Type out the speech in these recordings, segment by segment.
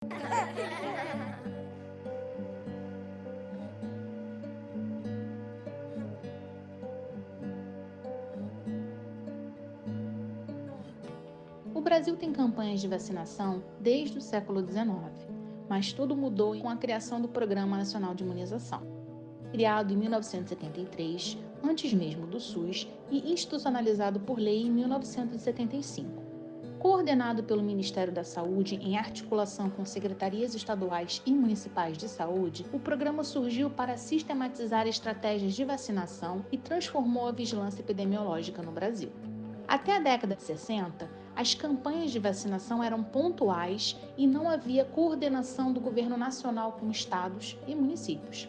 O Brasil tem campanhas de vacinação desde o século XIX, mas tudo mudou com a criação do Programa Nacional de Imunização. Criado em 1973, antes mesmo do SUS, e institucionalizado por lei em 1975. Coordenado pelo Ministério da Saúde em articulação com secretarias estaduais e municipais de saúde, o programa surgiu para sistematizar estratégias de vacinação e transformou a vigilância epidemiológica no Brasil. Até a década de 60, as campanhas de vacinação eram pontuais e não havia coordenação do governo nacional com estados e municípios.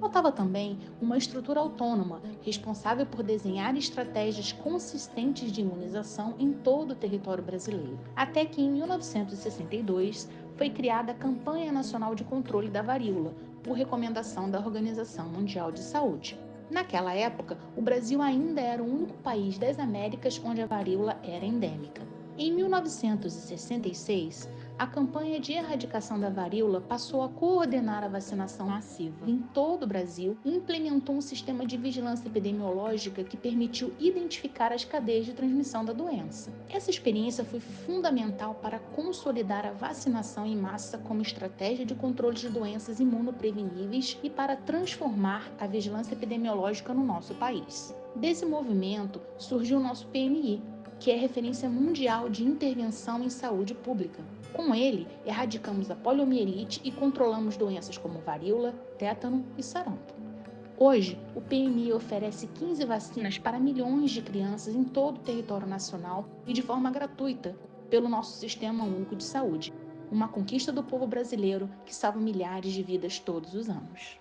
Faltava também uma estrutura autônoma, responsável por desenhar estratégias consistentes de imunização em todo o território brasileiro. Até que em 1962 foi criada a Campanha Nacional de Controle da Varíola, por recomendação da Organização Mundial de Saúde. Naquela época, o Brasil ainda era o único país das Américas onde a varíola era endêmica. Em 1966, a campanha de erradicação da varíola passou a coordenar a vacinação massiva em todo o Brasil e implementou um sistema de vigilância epidemiológica que permitiu identificar as cadeias de transmissão da doença. Essa experiência foi fundamental para consolidar a vacinação em massa como estratégia de controle de doenças imunopreveníveis e para transformar a vigilância epidemiológica no nosso país. Desse movimento surgiu o nosso PNI, que é referência mundial de intervenção em saúde pública. Com ele, erradicamos a poliomielite e controlamos doenças como varíola, tétano e sarampo. Hoje, o PMI oferece 15 vacinas para milhões de crianças em todo o território nacional e de forma gratuita pelo nosso Sistema Único de Saúde. Uma conquista do povo brasileiro que salva milhares de vidas todos os anos.